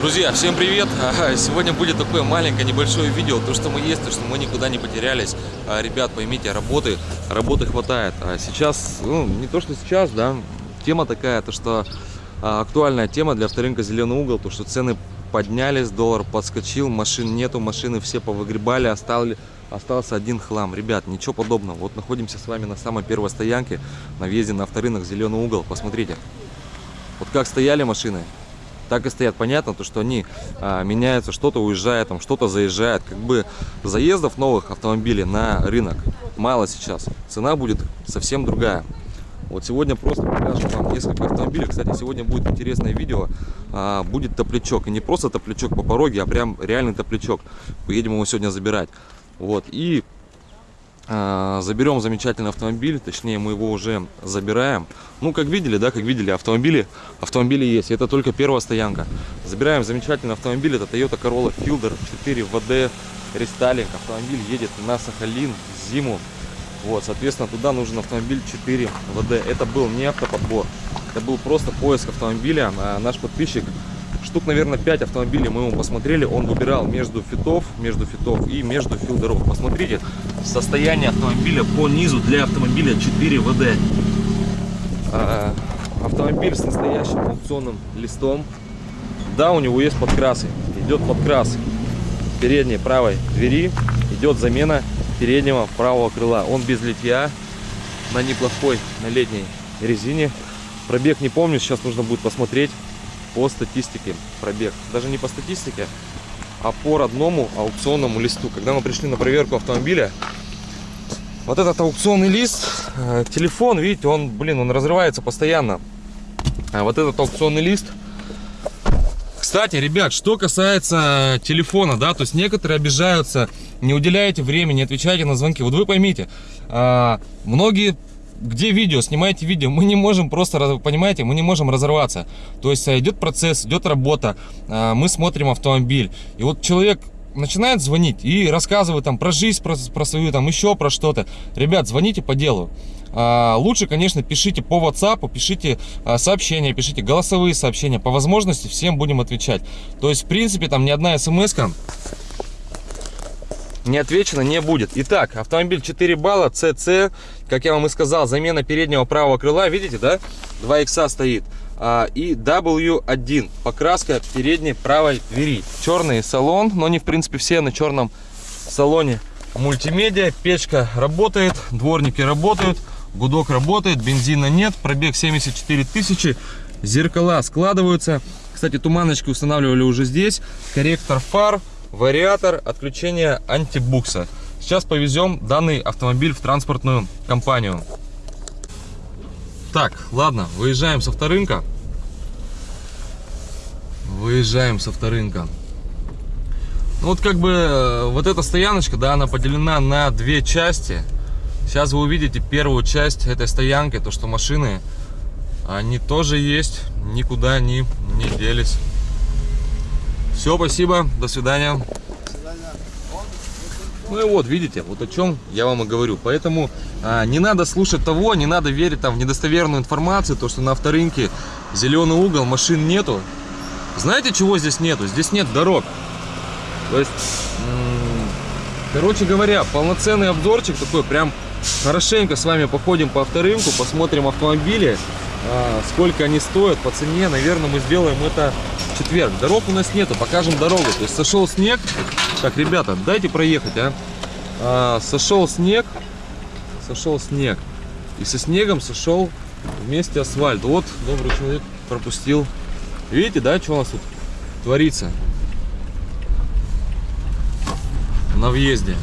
Друзья, всем привет! Сегодня будет такое маленькое небольшое видео, то что мы есть, то что мы никуда не потерялись. А, Ребят, поймите, работы, работы хватает. А сейчас, ну, не то что сейчас, да, тема такая, то что а, актуальная тема для авторынка «Зеленый угол», то что цены поднялись, доллар подскочил, машин нету, машины все повыгребали, остали, остался один хлам. Ребят, ничего подобного. Вот находимся с вами на самой первой стоянке на въезде на авторынок «Зеленый угол». Посмотрите, вот как стояли машины, так и стоят. Понятно, то, что они а, меняются, что-то уезжает, там что-то заезжает. Как бы заездов новых автомобилей на рынок мало сейчас. Цена будет совсем другая. Вот сегодня просто покажем вам несколько автомобилей. Кстати, сегодня будет интересное видео. А, будет топлячок. И не просто топлячок по пороге, а прям реальный топлячок. Поедем его сегодня забирать. Вот. И заберем замечательный автомобиль, точнее мы его уже забираем. Ну, как видели, да, как видели, автомобили, автомобили есть. Это только первая стоянка. Забираем замечательный автомобиль, это Toyota Corolla Fielder 4 VD рестайлинг. Автомобиль едет на Сахалин в зиму. Вот, соответственно, туда нужен автомобиль 4 ВД. Это был не автоподбор, это был просто поиск автомобиля. А наш подписчик штук, наверное, 5 автомобилей мы ему посмотрели. Он выбирал между фитов, между фитов и между филдеров. Посмотрите, состояние автомобиля по низу для автомобиля 4 ВД. А, автомобиль с настоящим аукционным листом. Да, у него есть подкрасы. Идет подкрас передней правой двери. Идет замена переднего правого крыла. Он без литья, на неплохой, на летней резине. Пробег не помню, сейчас нужно будет посмотреть по статистике пробег. Даже не по статистике, а по родному аукционному листу. Когда мы пришли на проверку автомобиля, вот этот аукционный лист, э, телефон, видите, он, блин, он разрывается постоянно. А вот этот аукционный лист. Кстати, ребят, что касается телефона, да, то есть некоторые обижаются, не уделяете времени, не отвечаете на звонки. Вот вы поймите, а, многие где видео, снимаете видео, мы не можем просто, понимаете, мы не можем разорваться. То есть э, идет процесс, идет работа, э, мы смотрим автомобиль. И вот человек начинает звонить и рассказывает там про жизнь, про, про свою, там еще про что-то. Ребят, звоните по делу. А, лучше, конечно, пишите по WhatsApp, пишите а, сообщения, пишите голосовые сообщения. По возможности всем будем отвечать. То есть, в принципе, там ни одна смс не отвечено не будет. Итак, автомобиль 4 балла, CC, как я вам и сказал, замена переднего правого крыла, видите, да? 2 икса стоит. А, и W1, покраска передней правой двери. Черный салон, но не в принципе все на черном салоне. Мультимедиа, печка работает, дворники работают, гудок работает, бензина нет, пробег 74 тысячи, зеркала складываются. Кстати, туманочки устанавливали уже здесь, корректор фар, вариатор отключения антибукса. Сейчас повезем данный автомобиль в транспортную компанию. Так, ладно, выезжаем с авторынка. Выезжаем с авторынка. Ну вот как бы э, вот эта стояночка, да, она поделена на две части. Сейчас вы увидите первую часть этой стоянки, то что машины, они тоже есть, никуда не, не делись. Все, спасибо, до свидания. Ну и вот, видите, вот о чем я вам и говорю. Поэтому а, не надо слушать того, не надо верить там в недостоверную информацию, то, что на авторынке зеленый угол, машин нету. Знаете, чего здесь нету? Здесь нет дорог. То есть, короче говоря, полноценный обзорчик такой, прям хорошенько с вами походим по авторынку, посмотрим автомобили, сколько они стоят по цене. Наверное, мы сделаем это четверг. Дорог у нас нету, покажем дорогу. То есть сошел снег. Так, ребята, дайте проехать, а. а сошел снег, сошел снег. И со снегом сошел вместе асфальт. Вот добрый человек пропустил. Видите, да, что у нас тут творится? На въезде.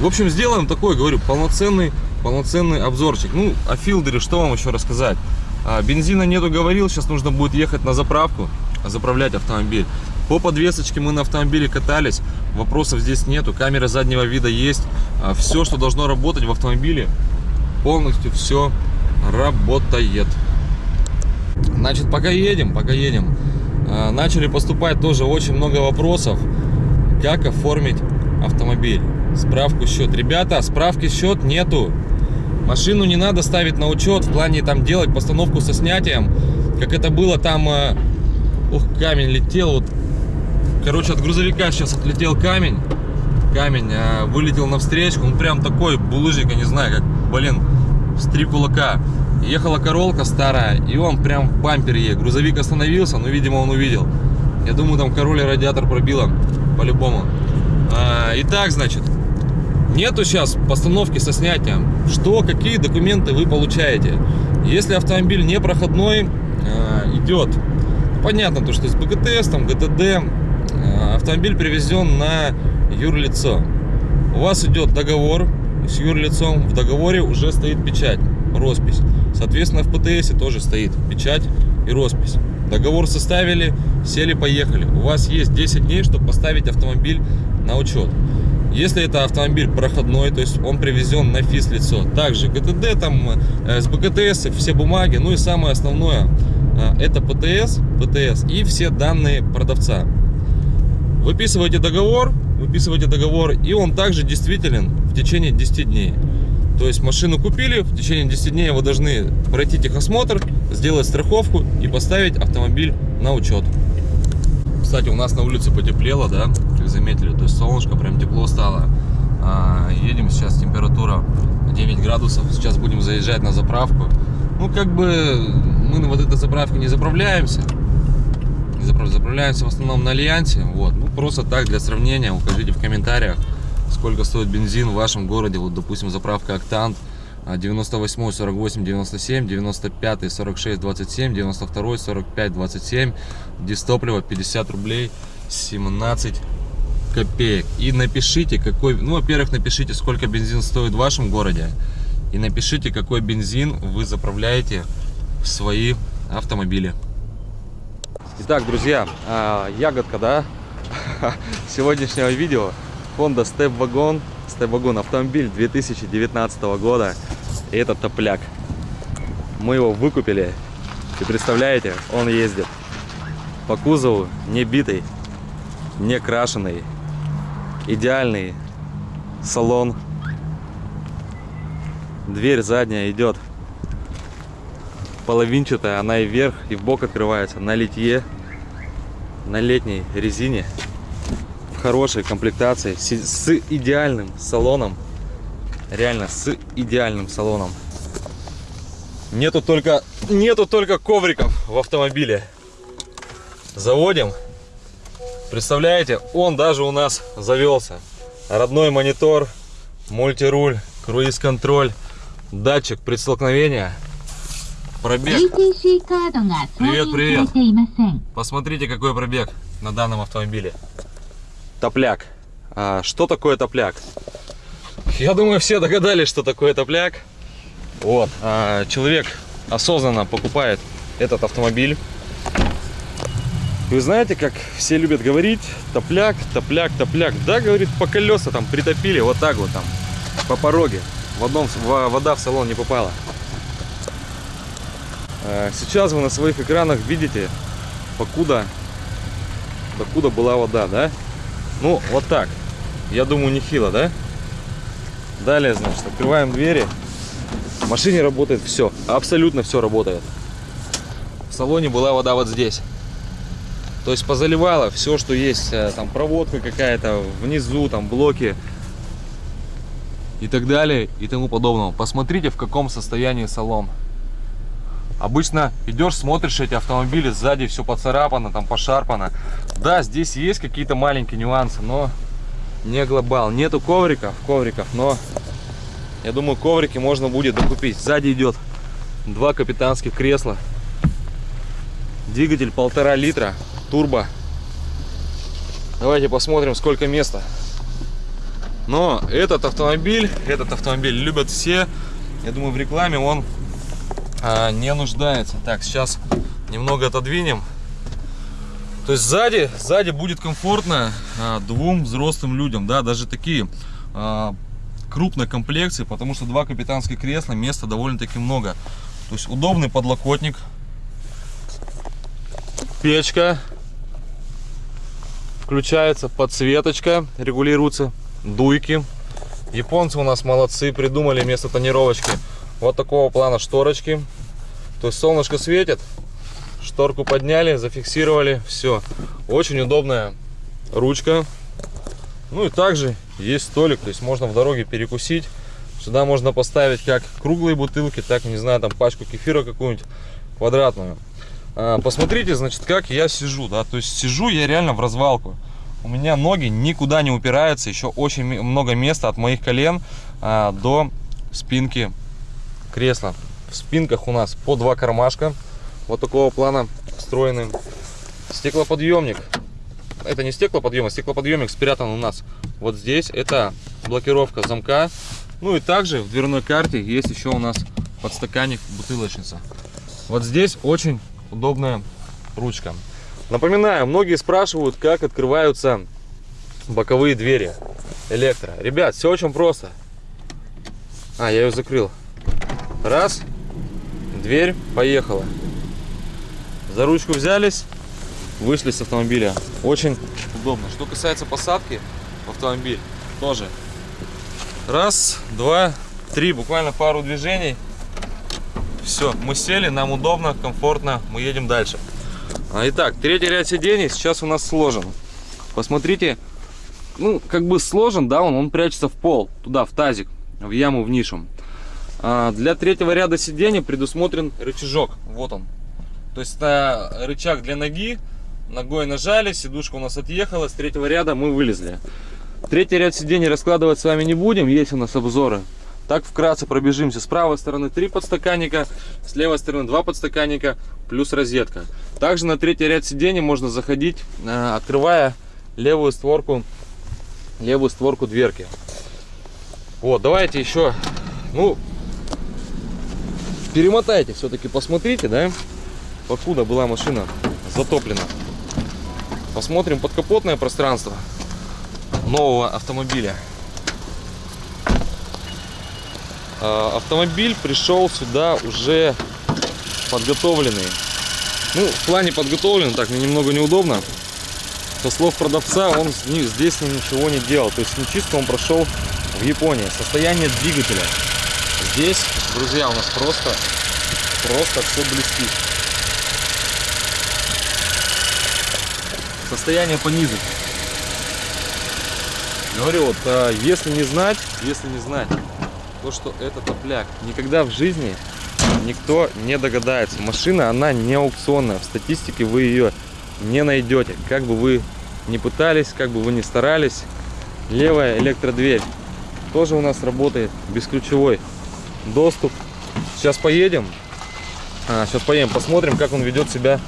В общем, сделаем такой, говорю, полноценный, полноценный обзорчик. Ну, о филдере что вам еще рассказать? А, бензина нету, говорил, сейчас нужно будет ехать на заправку, заправлять автомобиль. По подвесочке мы на автомобиле катались, вопросов здесь нету, камера заднего вида есть. А, все, что должно работать в автомобиле, полностью все работает. Значит, пока едем, пока едем, а, начали поступать тоже очень много вопросов, как оформить автомобиль. Справку счет. Ребята, справки счет нету. Машину не надо ставить на учет в плане там делать постановку со снятием, как это было там э, Ох, камень летел. Вот, короче, от грузовика сейчас отлетел камень. Камень а, вылетел навстречу. Он прям такой булыжник, я не знаю, как, блин, с три кулака. Ехала королка старая, и он прям в бампере ей. Грузовик остановился, но, видимо, он увидел. Я думаю, там король радиатор пробило, по-любому. А, итак, значит, нету сейчас постановки со снятием. Что, какие документы вы получаете? Если автомобиль не проходной, а, идет. Понятно, то, что с БКТС, там, ГТД, а, автомобиль привезен на юрлицо. У вас идет договор с юрлицом, в договоре уже стоит печать, роспись. Соответственно, в ПТС тоже стоит печать и роспись. Договор составили, сели, поехали. У вас есть 10 дней, чтобы поставить автомобиль на учет. Если это автомобиль проходной, то есть он привезен на физ-лицо, также ГТД, там, э, с БКТС, все бумаги, ну и самое основное, э, это ПТС, ПТС и все данные продавца. Выписываете договор, выписываете договор, и он также действителен в течение 10 дней. То есть машину купили, в течение 10 дней вы должны пройти техосмотр, сделать страховку и поставить автомобиль на учет. Кстати, у нас на улице потеплело, да, заметили, то есть солнышко прям тепло стало. А, едем сейчас, температура 9 градусов, сейчас будем заезжать на заправку. Ну, как бы мы на вот этой заправке не заправляемся, не заправляемся в основном на Альянсе, вот, ну, просто так, для сравнения, укажите в комментариях, сколько стоит бензин в вашем городе. Вот, допустим, заправка Октант 98, 48, 97, 95, 46, 27, 92, 45, 27. Дистопливо 50 рублей 17 копеек. И напишите, какой... Ну, во-первых, напишите, сколько бензин стоит в вашем городе. И напишите, какой бензин вы заправляете в свои автомобили. Итак, друзья, а, ягодка, да, сегодняшнего видео Honda Step Wagon, Step Wagon автомобиль 2019 года. И это топляк. Мы его выкупили. И представляете, он ездит по кузову не битый, не крашеный, идеальный салон. Дверь задняя идет половинчатая, она и вверх, и в бок открывается на литье, на летней резине хорошей комплектации, с идеальным салоном. Реально, с идеальным салоном. Нету только, нету только ковриков в автомобиле. Заводим. Представляете, он даже у нас завелся. Родной монитор, мультируль, круиз-контроль, датчик предстолкновения. Пробег. Привет, привет. Посмотрите, какой пробег на данном автомобиле топляк. А, что такое топляк? Я думаю, все догадались, что такое топляк. Вот. А, человек осознанно покупает этот автомобиль. Вы знаете, как все любят говорить, топляк, топляк, топляк. Да, говорит, по колеса там притопили, вот так вот там, по пороге. В одном вода в салон не попала. А, сейчас вы на своих экранах видите, покуда, докуда была вода, да? Ну, вот так. Я думаю, нехило, да? Далее, значит, открываем двери. В машине работает все. Абсолютно все работает. В салоне была вода вот здесь. То есть позаливала все, что есть. Э, там проводка какая-то, внизу, там блоки. И так далее, и тому подобного. Посмотрите, в каком состоянии салон. Обычно идешь, смотришь эти автомобили, сзади все поцарапано, там пошарпано. Да, здесь есть какие-то маленькие нюансы, но не глобал. Нету ковриков, ковриков, но я думаю, коврики можно будет докупить. Сзади идет два капитанских кресла. Двигатель полтора литра, турбо. Давайте посмотрим, сколько места. Но этот автомобиль, этот автомобиль любят все. Я думаю, в рекламе он а, не нуждается. Так, сейчас немного отодвинем. То есть сзади, сзади будет комфортно а, двум взрослым людям, да, даже такие а, крупной комплекции, потому что два капитанских кресла, места довольно-таки много. То есть удобный подлокотник, печка, включается подсветочка, регулируется, дуйки. Японцы у нас молодцы, придумали вместо тонировочки вот такого плана шторочки. То есть солнышко светит, шторку подняли, зафиксировали, все. Очень удобная ручка. Ну и также есть столик, то есть можно в дороге перекусить. Сюда можно поставить как круглые бутылки, так, не знаю, там пачку кефира какую-нибудь квадратную. А, посмотрите, значит, как я сижу, да, то есть сижу я реально в развалку. У меня ноги никуда не упираются, еще очень много места от моих колен а, до спинки кресла. В спинках у нас по два кармашка, вот такого плана встроенный. Стеклоподъемник. Это не стеклоподъемник, стеклоподъемник спрятан у нас вот здесь. Это блокировка замка. Ну и также в дверной карте есть еще у нас подстаканник бутылочница. Вот здесь очень удобная ручка. Напоминаю, многие спрашивают, как открываются боковые двери электро. Ребят, все очень просто. А, я ее закрыл. Раз, дверь, поехала. За ручку взялись, вышли с автомобиля. Очень удобно. Что касается посадки в автомобиль, тоже. Раз, два, три, буквально пару движений. Все, мы сели, нам удобно, комфортно, мы едем дальше. А, итак, третий ряд сидений сейчас у нас сложен. Посмотрите, ну, как бы сложен, да, он, он прячется в пол, туда, в тазик, в яму, в нишу. А для третьего ряда сидений предусмотрен рычажок, вот он. То есть это рычаг для ноги, ногой нажали, сидушка у нас отъехала, с третьего ряда мы вылезли. Третий ряд сидений раскладывать с вами не будем, есть у нас обзоры. Так вкратце пробежимся. С правой стороны 3 подстаканника, с левой стороны 2 подстаканника, плюс розетка. Также на третий ряд сидений можно заходить, э, открывая левую створку, левую створку дверки. Вот, давайте еще, ну, перемотайте все-таки, посмотрите, да, покуда была машина затоплена. Посмотрим подкапотное пространство нового автомобиля. А, автомобиль пришел сюда уже подготовленный. Ну, в плане подготовлен, так, мне немного неудобно. Со слов продавца, он здесь ничего не делал. То есть не чистку он прошел в Японии. Состояние двигателя. Здесь, друзья, у нас просто, просто все блестит. Состояние понизить. Говорю, вот, а, если не знать, если не знать, то, что это топляк. Никогда в жизни никто не догадается. Машина, она не аукционная. В статистике вы ее не найдете. Как бы вы не пытались, как бы вы не старались. Левая электродверь тоже у нас работает. Бесключевой доступ. Сейчас поедем. А, сейчас поедем, посмотрим, как он ведет себя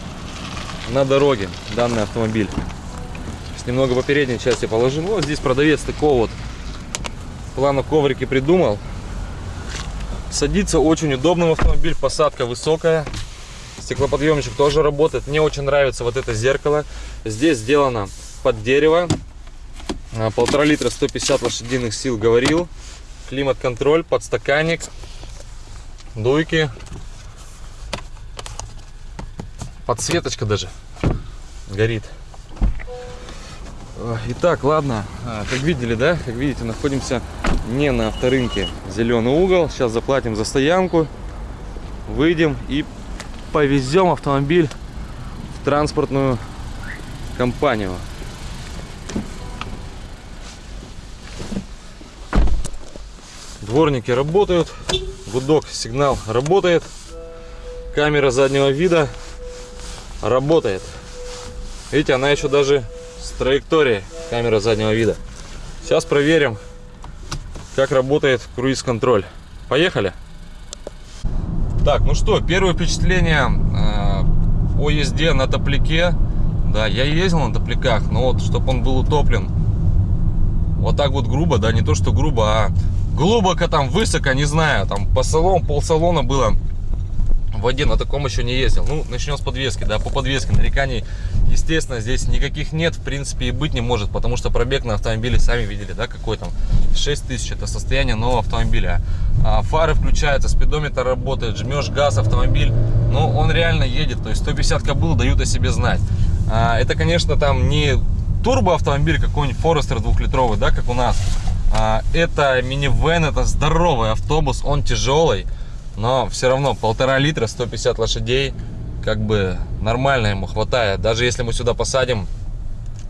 на дороге, данный автомобиль. Сейчас немного по передней части положим. Вот здесь продавец такого вот плана коврики придумал. Садиться очень удобно в автомобиль, посадка высокая. Стеклоподъемничек тоже работает. Мне очень нравится вот это зеркало. Здесь сделано под дерево. А, полтора литра 150 лошадиных сил говорил. Климат-контроль, подстаканник, дуйки. Подсветочка даже горит. Итак, ладно, а, как видели, да, как видите, находимся не на авторынке Зеленый угол. Сейчас заплатим за стоянку, выйдем и повезем автомобиль в транспортную компанию. Дворники работают, гудок, сигнал работает, камера заднего вида работает. Видите, она еще даже траектории камера заднего вида. Сейчас проверим, как работает круиз-контроль. Поехали! Так, ну что, первое впечатление э, о езде на топляке. Да, я ездил на топляках, но вот, чтобы он был утоплен вот так вот грубо, да, не то что грубо, а глубоко там, высоко, не знаю, там по салону, пол салона было в воде на таком еще не ездил. Ну, начнем с подвески, да, по подвеске нареканий, естественно, здесь никаких нет, в принципе, и быть не может, потому что пробег на автомобиле, сами видели, да, какой там, 6 тысяч, это состояние нового автомобиля. А, фары включаются, спидометр работает, жмешь газ, автомобиль, но он реально едет, то есть 150 кобыл дают о себе знать. А, это, конечно, там не турбо автомобиль какой-нибудь Форестер двухлитровый, да, как у нас, а, это минивэн, это здоровый автобус, он тяжелый, но все равно полтора литра 150 лошадей как бы нормально ему хватает. Даже если мы сюда посадим,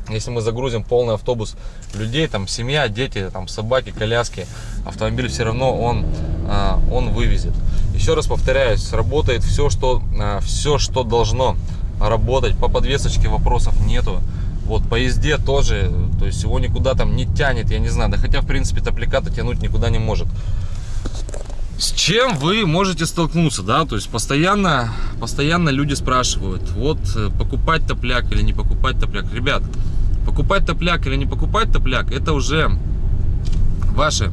если мы загрузим полный автобус людей, там семья, дети, там собаки, коляски, автомобиль все равно он, а, он вывезет. Еще раз повторяюсь, работает все, что, а, все, что должно работать. По подвесочке вопросов нету. Вот по езде тоже, то есть его никуда там не тянет, я не знаю. Да хотя, в принципе, топлика тянуть никуда не может. С чем вы можете столкнуться, да, то есть постоянно, постоянно люди спрашивают, вот э, покупать топляк или не покупать топляк. Ребят, покупать топляк или не покупать топляк, это уже ваше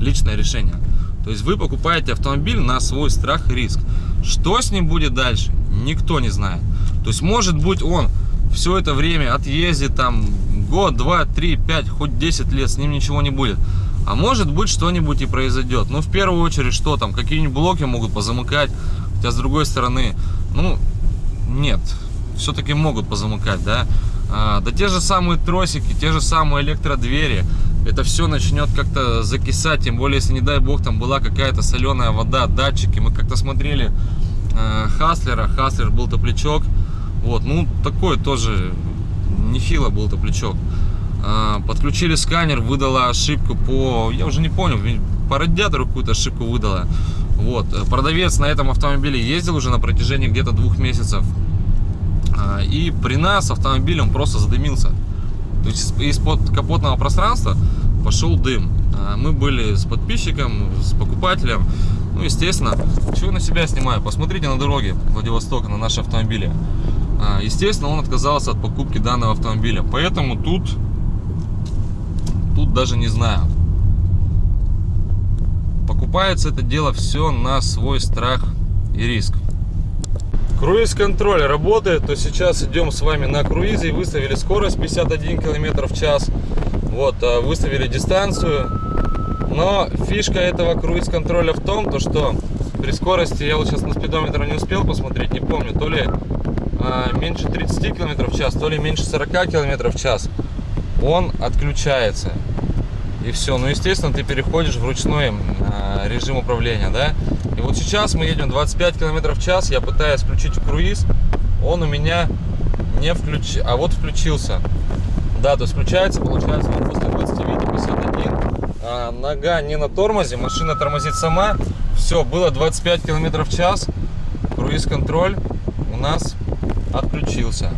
личное решение. То есть вы покупаете автомобиль на свой страх и риск. Что с ним будет дальше, никто не знает. То есть может быть он все это время отъездит там год, два, три, пять, хоть 10 лет, с ним ничего не будет. А может быть что-нибудь и произойдет. Но в первую очередь, что там, какие-нибудь блоки могут позамыкать. Хотя с другой стороны, ну, нет, все-таки могут позамыкать, да. А, да те же самые тросики, те же самые электродвери. Это все начнет как-то закисать, тем более, если, не дай бог, там была какая-то соленая вода, датчики. Мы как-то смотрели э, Хаслера, Хаслер был топлячок. Вот, ну, такой тоже нехило был топлячок. А, подключили сканер, выдала ошибку по, я уже не понял, по радиатору какую-то ошибку выдала. Вот, продавец на этом автомобиле ездил уже на протяжении где-то двух месяцев. А, и при нас автомобиль он просто задымился. То есть из-под капотного пространства пошел дым. А, мы были с подписчиком, с покупателем. Ну, естественно, чего на себя снимаю? Посмотрите на дороге Владивостока, на наши автомобили. Естественно, он отказался от покупки данного автомобиля. Поэтому тут тут даже не знаю. Покупается это дело все на свой страх и риск. Круиз-контроль работает, то сейчас идем с вами на круизе выставили скорость 51 км в час. Вот, а, выставили дистанцию. Но фишка этого круиз-контроля в том, то что при скорости, я вот сейчас на спидометр не успел посмотреть, не помню, то ли а, меньше 30 км в час, то ли меньше 40 км в час, он отключается и все. Ну, естественно, ты переходишь в ручной э, режим управления, да. И вот сейчас мы едем 25 км в час, я пытаюсь включить круиз, он у меня не включ, а вот включился. Да, то есть включается, получается, вот после 29 51, а, нога не на тормозе, машина тормозит сама. Все, было 25 км в час, круиз-контроль у нас отключился.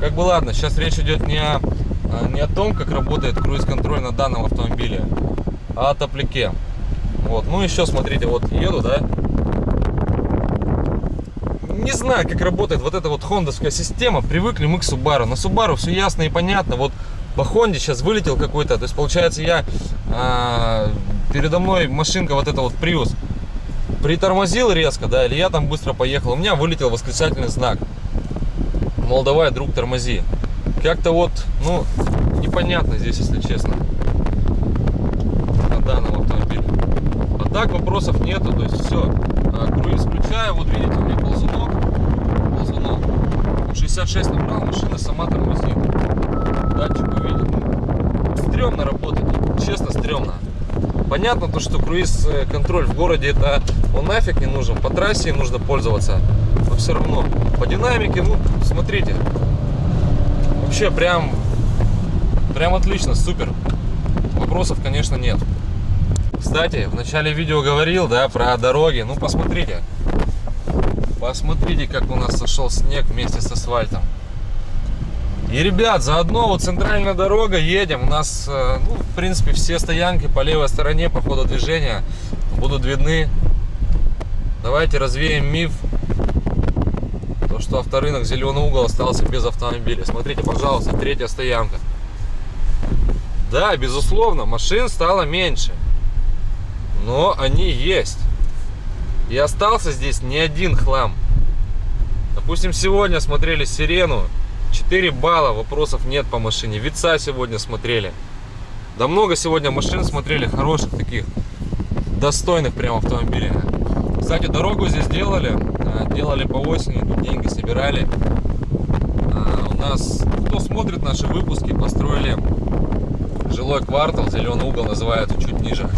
Как бы ладно, сейчас речь идет не о не о том, как работает круиз-контроль на данном автомобиле, а о топляке. Вот, ну еще смотрите, вот еду, да. Не знаю, как работает вот эта вот хондовская система. Привыкли мы к Subaru. На Subaru все ясно и понятно. Вот по Хонде сейчас вылетел какой-то. То есть получается я а, передо мной машинка вот эта вот Prius притормозил резко, да, или я там быстро поехал. У меня вылетел восклицательный знак. Мол, давай, друг, тормози. Как-то вот, ну, непонятно здесь, если честно, на данном автомобиле. А так вопросов нету, то есть все. А, круиз включаю, вот видите, у меня ползунок, ползунок. 66 набрал, машина сама тормозит. Датчик увидит. Ну, стрёмно работать, честно, стрёмно. Понятно то, что круиз-контроль в городе это он нафиг не нужен, по трассе нужно пользоваться, но все равно. По динамике, ну, смотрите, Вообще прям, прям отлично, супер. Вопросов, конечно, нет. Кстати, в начале видео говорил, да, про дороги. Ну, посмотрите. Посмотрите, как у нас сошел снег вместе с асфальтом. И, ребят, заодно вот центральная дорога, едем. У нас, э, ну, в принципе, все стоянки по левой стороне по ходу движения будут видны. Давайте развеем миф что авторынок Зеленый угол остался без автомобиля. Смотрите, пожалуйста, третья стоянка. Да, безусловно, машин стало меньше. Но они есть. И остался здесь не один хлам. Допустим, сегодня смотрели Сирену. 4 балла, вопросов нет по машине. Вица сегодня смотрели. Да много сегодня машин смотрели, хороших таких, достойных прям автомобилей. Кстати, дорогу здесь делали, делали по осени, тут деньги собирали. А, у нас, кто смотрит наши выпуски, построили жилой квартал, зеленый угол называется, чуть ниже.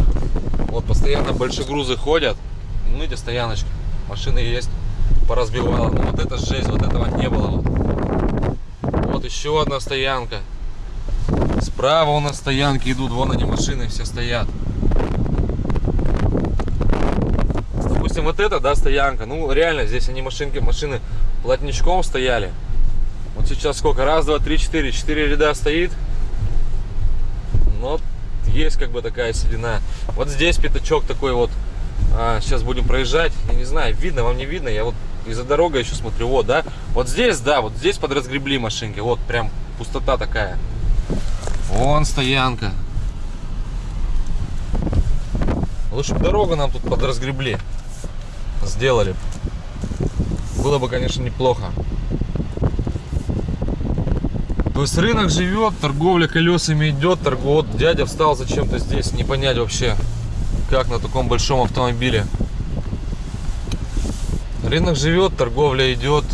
Вот постоянно большие грузы ходят, ну эти стояночки, машины есть поразбивало. Ну вот это жесть, вот этого не было. Вот еще одна стоянка. Справа у нас стоянки идут, вон они машины все стоят. Допустим, вот это, да, стоянка. Ну, реально, здесь они машинки, машины плотничком стояли. Вот сейчас сколько? Раз, два, три, четыре. Четыре ряда стоит. Но есть как бы такая седина. Вот здесь пятачок такой вот. А, сейчас будем проезжать. Я не знаю, видно, вам не видно. Я вот из-за дороги еще смотрю. Вот, да. Вот здесь, да, вот здесь подразгребли машинки. Вот прям пустота такая. Вон стоянка. Лучше бы дорогу нам тут подразгребли. Сделали. Было бы, конечно, неплохо. То есть рынок живет, торговля колесами идет, торгов... Дядя встал зачем-то здесь, не понять вообще, как на таком большом автомобиле. Рынок живет, торговля идет,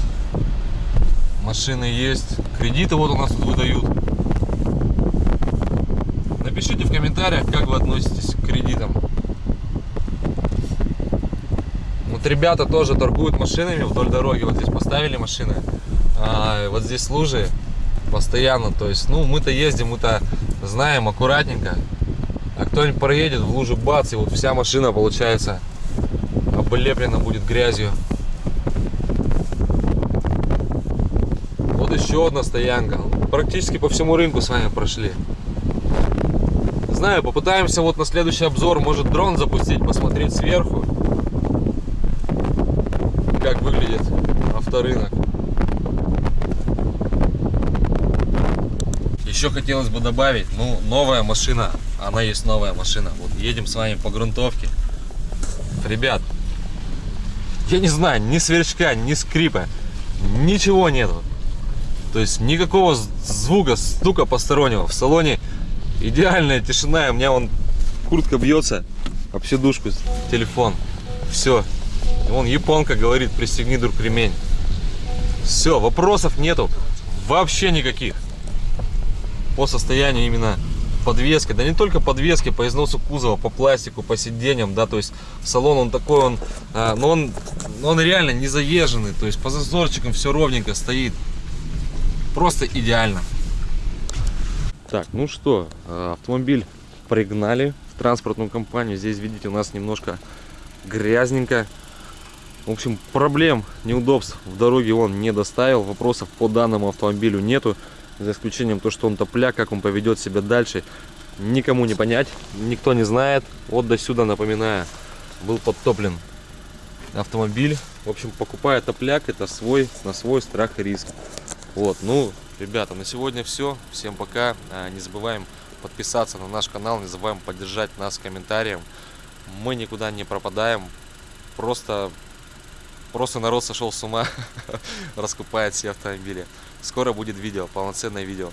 машины есть, кредиты вот у нас тут выдают. Напишите в комментариях, как вы относитесь к кредитам. Вот ребята тоже торгуют машинами вдоль дороги. Вот здесь поставили машины. А, вот здесь лужи постоянно. То есть, ну, мы-то ездим, мы-то знаем аккуратненько. А кто-нибудь проедет в лужу, бац, и вот вся машина, получается, облеплена будет грязью. Вот еще одна стоянка. Практически по всему рынку с вами прошли. Знаю, попытаемся вот на следующий обзор, может, дрон запустить, посмотреть сверху, как выглядит авторынок. Еще хотелось бы добавить, ну, новая машина, она есть новая машина. Вот едем с вами по грунтовке. Ребят, я не знаю, ни сверчка, ни скрипа, ничего нету. То есть никакого звука, стука постороннего. В салоне идеальная тишина. У меня вон куртка бьется об сидушку, телефон. Все. Вон японка говорит, пристегни друг ремень. Все, вопросов нету. Вообще никаких. По состоянию именно подвески, да не только подвески, по износу кузова, по пластику, по сиденьям, да, то есть салон он такой, он, а, но он, он реально не заезженный, то есть по зазорчикам все ровненько стоит, просто идеально. Так, ну что, а, автомобиль пригнали в транспортную компанию, здесь видите у нас немножко грязненько, в общем проблем, неудобств в дороге он не доставил, вопросов по данному автомобилю нету за исключением то, что он топляк, как он поведет себя дальше, никому не понять, никто не знает. Вот до сюда, напоминаю, был подтоплен автомобиль. В общем, покупая топляк, это свой, на свой страх и риск. Вот, ну, ребята, на сегодня все. Всем пока. А, не забываем подписаться на наш канал, не забываем поддержать нас комментарием. Мы никуда не пропадаем. Просто Просто народ сошел с ума, раскупает все автомобили. Скоро будет видео, полноценное видео.